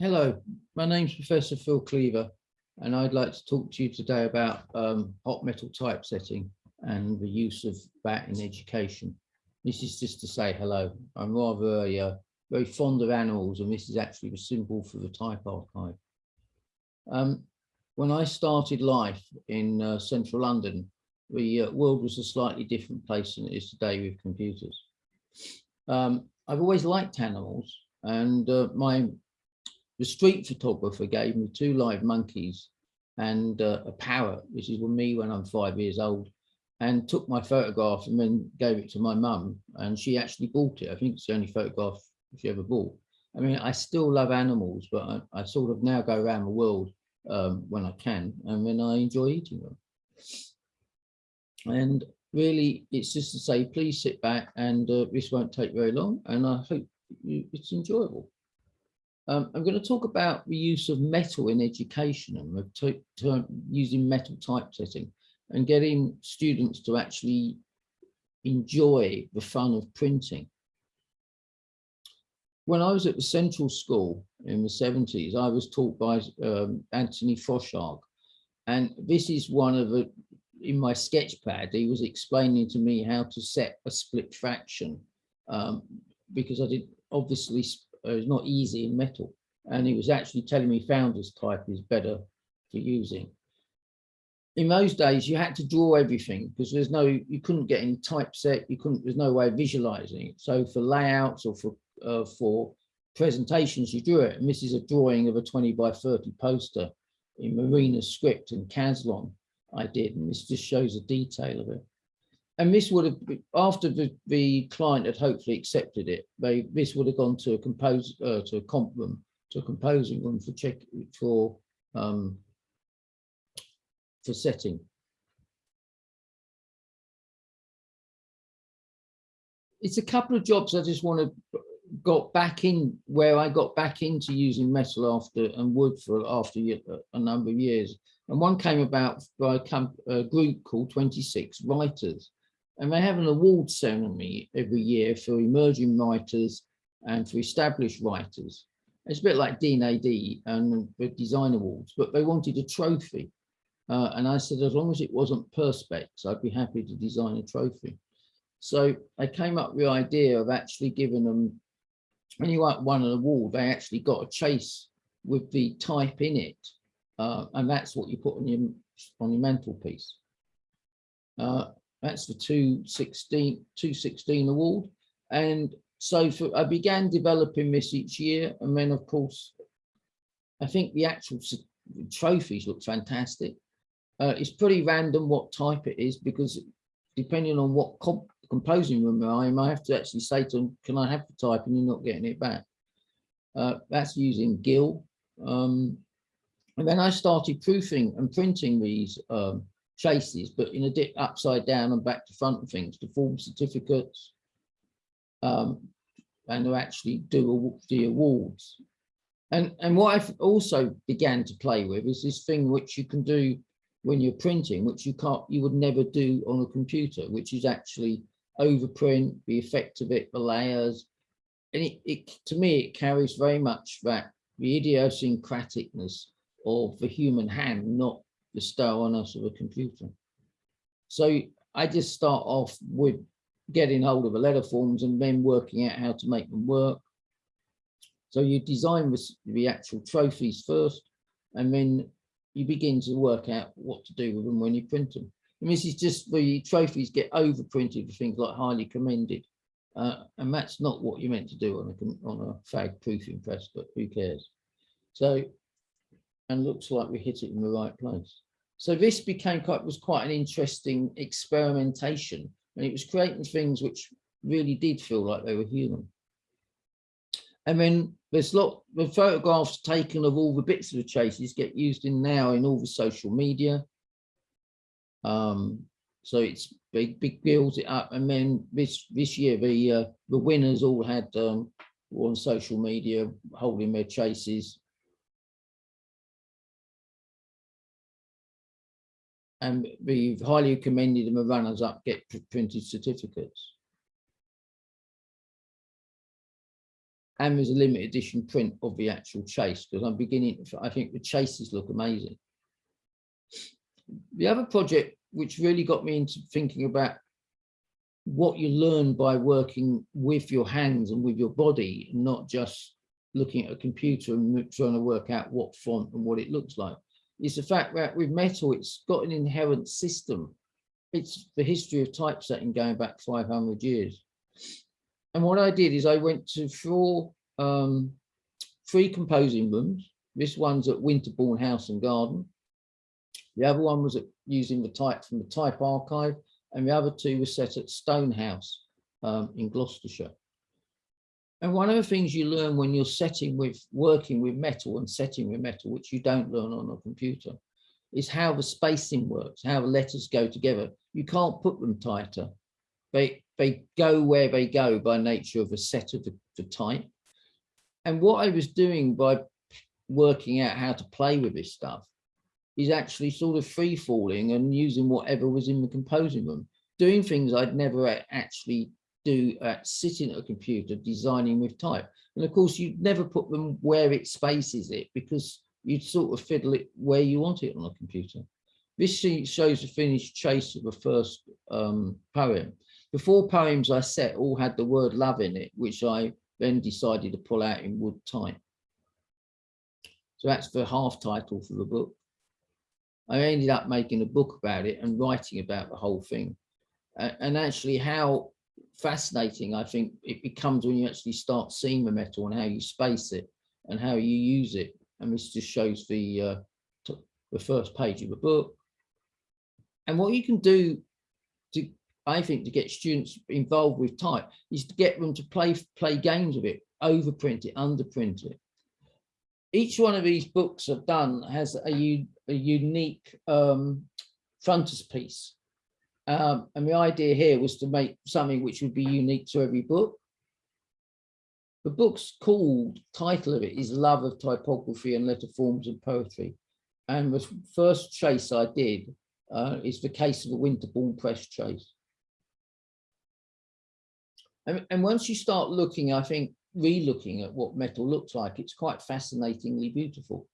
Hello, my name's Professor Phil Cleaver, and I'd like to talk to you today about um, hot metal typesetting and the use of that in education. This is just to say hello. I'm rather uh, very fond of animals, and this is actually the symbol for the type archive. Um, when I started life in uh, central London, the uh, world was a slightly different place than it is today with computers. Um, I've always liked animals, and uh, my the street photographer gave me two live monkeys and uh, a parrot, which is with me when I'm five years old, and took my photograph and then gave it to my mum, and she actually bought it. I think it's the only photograph she ever bought. I mean, I still love animals, but I, I sort of now go around the world um, when I can, and when I enjoy eating them. And really, it's just to say, please sit back, and uh, this won't take very long, and I hope it's enjoyable. Um, I'm going to talk about the use of metal in education and using metal typesetting and getting students to actually enjoy the fun of printing. When I was at the Central School in the 70s, I was taught by um, Anthony Froshaug, and this is one of the, in my sketch pad, he was explaining to me how to set a split fraction um, because I did obviously it's not easy in metal. And he was actually telling me founders type is better for using. In those days, you had to draw everything because there's no, you couldn't get any typeset, you couldn't, there's no way of visualizing it. So for layouts or for, uh, for presentations, you drew it. And this is a drawing of a 20 by 30 poster in Marina script and Caslon I did. And this just shows a detail of it and this would have after the, the client had hopefully accepted it they this would have gone to a compose uh, to a comp room to a composing room for check for um for setting. It's a couple of jobs i just want to got back in where i got back into using metal after and wood for after a number of years. And one came about by a, a group called 26 writers and they have an award ceremony every year for emerging writers and for established writers. It's a bit like D&AD and the design awards, but they wanted a trophy. Uh, and I said, as long as it wasn't Perspex, I'd be happy to design a trophy. So I came up with the idea of actually giving them, when you won an award, they actually got a chase with the type in it. Uh, and that's what you put on your, on your mantelpiece. Uh, that's the 216, 216 award. And so for, I began developing this each year. And then of course, I think the actual trophies look fantastic. Uh, it's pretty random what type it is because depending on what comp composing room I am, I have to actually say to them, can I have the type and you're not getting it back. Uh, that's using Gill. Um, and then I started proofing and printing these um, chases, but in a dip upside down and back to front things to form certificates um, and to actually do the awards. And, and what I've also began to play with is this thing which you can do when you're printing, which you can't, you would never do on a computer, which is actually overprint, the effect of it, the layers. And it, it to me, it carries very much that the idiosyncraticness of the human hand, not the sterile-ness of a computer. So I just start off with getting hold of the letter forms and then working out how to make them work. So you design the, actual trophies first, and then you begin to work out what to do with them when you print them. And this is just the trophies get overprinted with things like highly commended. Uh, and that's not what you're meant to do on a, on a FAG proofing press, but who cares? So, and looks like we hit it in the right place. So this became quite was quite an interesting experimentation and it was creating things which really did feel like they were human. And then there's lot the photographs taken of all the bits of the chases get used in now in all the social media. Um, so it's big, big builds it up. And then this this year the uh, the winners all had um, on social media holding their chases and we've highly commended them as runners up get printed certificates. and there's a limited edition print of the actual chase because I'm beginning, I think the chases look amazing. The other project which really got me into thinking about what you learn by working with your hands and with your body, not just looking at a computer and trying to work out what font and what it looks like. Is the fact that with metal, it's got an inherent system. It's the history of typesetting going back 500 years. And what I did is I went to four, um, three composing rooms. This one's at Winterbourne House and Garden. The other one was at, using the type from the type archive and the other two were set at Stonehouse um, in Gloucestershire. And one of the things you learn when you're setting with working with metal and setting with metal, which you don't learn on a computer, is how the spacing works, how the letters go together. You can't put them tighter. They, they go where they go by nature of a set of the, the type. And what I was doing by working out how to play with this stuff is actually sort of free falling and using whatever was in the composing room, doing things I'd never actually do at sitting at a computer designing with type. And of course, you'd never put them where it spaces it because you'd sort of fiddle it where you want it on a computer. This shows the finished chase of the first um, poem. The four poems I set all had the word love in it, which I then decided to pull out in wood type. So that's the half title for the book. I ended up making a book about it and writing about the whole thing. Uh, and actually how fascinating I think it becomes when you actually start seeing the metal and how you space it and how you use it. And this just shows the, uh, the first page of the book. And what you can do to, I think, to get students involved with type is to get them to play, play games with it, overprint it, underprint it. Each one of these books I've done has a, a unique um, frontispiece. Um, and the idea here was to make something which would be unique to every book. The book's called, title of it is Love of Typography and Letter Forms and Poetry. And the first chase I did uh, is the case of the Winterbourne Press chase. And, and once you start looking, I think, re-looking at what metal looks like, it's quite fascinatingly beautiful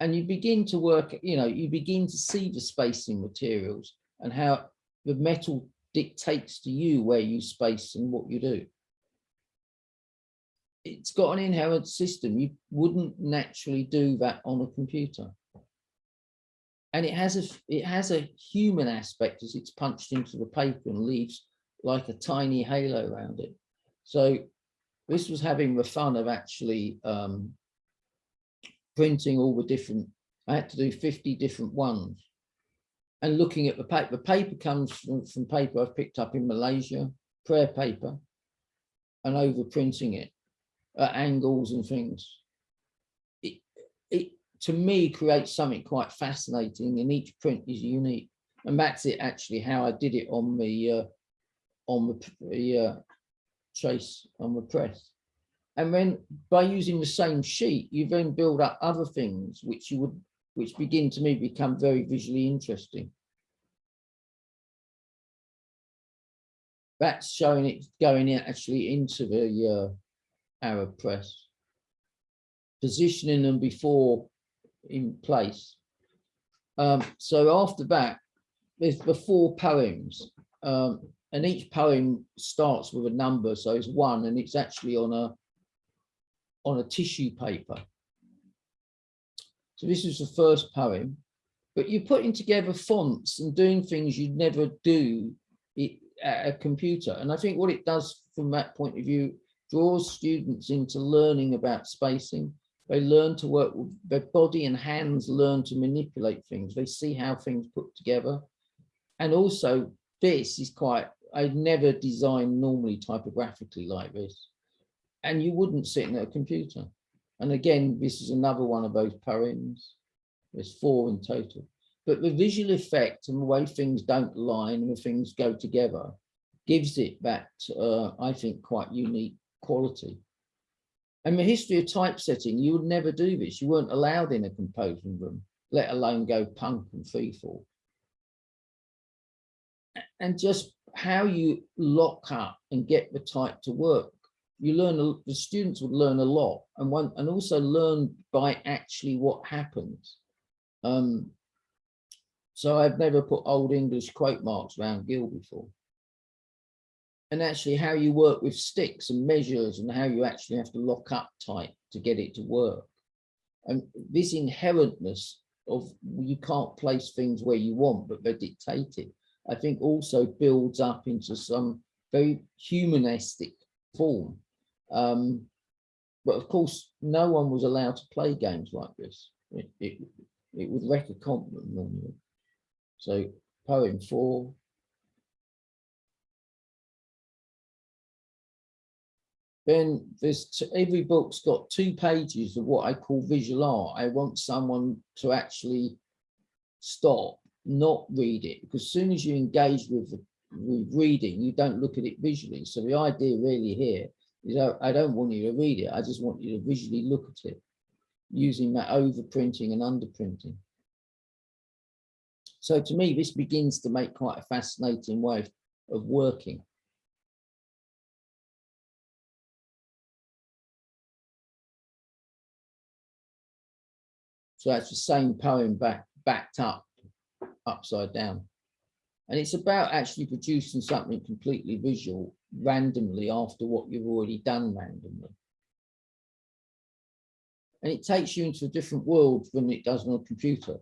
and you begin to work, you know, you begin to see the spacing materials and how the metal dictates to you where you space and what you do. It's got an inherent system. You wouldn't naturally do that on a computer. And it has a it has a human aspect as it's punched into the paper and leaves like a tiny halo around it. So this was having the fun of actually um, printing all the different, I had to do 50 different ones and looking at the paper. The paper comes from, paper I've picked up in Malaysia, prayer paper, and overprinting it at angles and things. It, it to me creates something quite fascinating and each print is unique. And that's it actually how I did it on the uh, on the, the uh, chase on the press. And then by using the same sheet, you then build up other things which you would, which begin to me become very visually interesting. That's showing it going in actually into the uh, Arab press, positioning them before in place. Um, so after that, there's the four poems, um, and each poem starts with a number. So it's one, and it's actually on a on a tissue paper. So this is the first poem, but you're putting together fonts and doing things you'd never do at a computer. And I think what it does from that point of view, draws students into learning about spacing. They learn to work with their body and hands, learn to manipulate things. They see how things put together. And also this is quite, I'd never designed normally typographically like this and you wouldn't sit in a computer. And again, this is another one of those poems. There's four in total. But the visual effect and the way things don't line and the things go together gives it that, uh, I think, quite unique quality. And the history of typesetting, you would never do this. You weren't allowed in a composing room, let alone go punk and freefall. And just how you lock up and get the type to work you learn, the students would learn a lot and one, and also learn by actually what happens. Um, so I've never put old English quote marks around Gill before. And actually how you work with sticks and measures and how you actually have to lock up tight to get it to work. And this inherentness of you can't place things where you want, but they're dictated, I think also builds up into some very humanistic form. Um, but of course, no one was allowed to play games like this. It, it, it would wreck a compliment normally. So poem four. Then there's every book's got two pages of what I call visual art. I want someone to actually stop, not read it, because as soon as you engage with, with reading, you don't look at it visually. So the idea really here is I, don't want you to read it. I just want you to visually look at it using that overprinting and underprinting. So to me, this begins to make quite a fascinating way of working. So that's the same poem back, backed up, upside down. And it's about actually producing something completely visual randomly after what you've already done randomly. And it takes you into a different world than it does on a computer.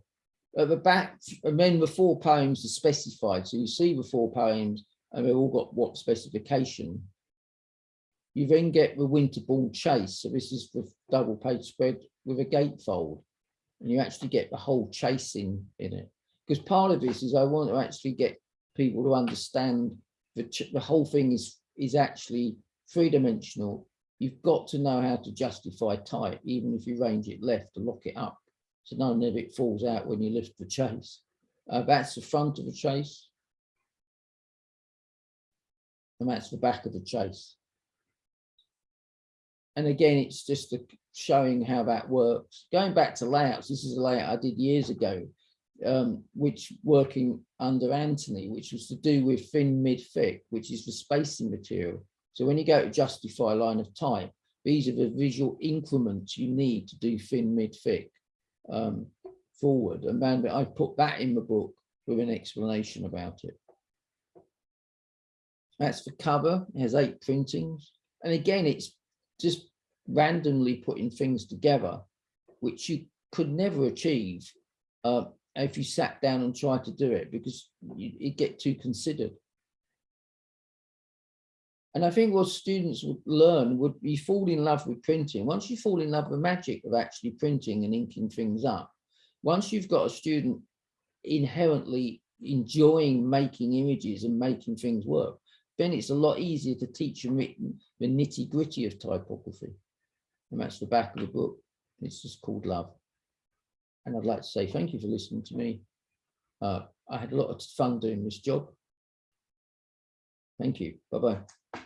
At the back, and then the four poems are specified. So you see the four poems and they've all got what specification. You then get the Winterbourne chase. So this is the double page spread with a gatefold. And you actually get the whole chasing in it. Because part of this is I want to actually get people to understand the, the whole thing is, is actually three-dimensional. You've got to know how to justify type, even if you range it left to lock it up. So none of it falls out when you lift the chase. Uh, that's the front of the chase. And that's the back of the chase. And again, it's just showing how that works. Going back to layouts, this is a layout I did years ago, um, which working under Anthony, which was to do with thin, mid, thick, which is the spacing material. So when you go to justify line of type, these are the visual increments you need to do thin, mid, thick um, forward. And then I put that in the book with an explanation about it. That's the cover, it has eight printings. And again, it's just randomly putting things together, which you could never achieve uh, if you sat down and tried to do it because you, get too considered. And I think what students would learn would be fall in love with printing. Once you fall in love with magic of actually printing and inking things up, once you've got a student inherently enjoying making images and making things work, then it's a lot easier to teach them the nitty gritty of typography. And that's the back of the book. It's just called Love. And I'd like to say thank you for listening to me. Uh, I had a lot of fun doing this job. Thank you. Bye-bye.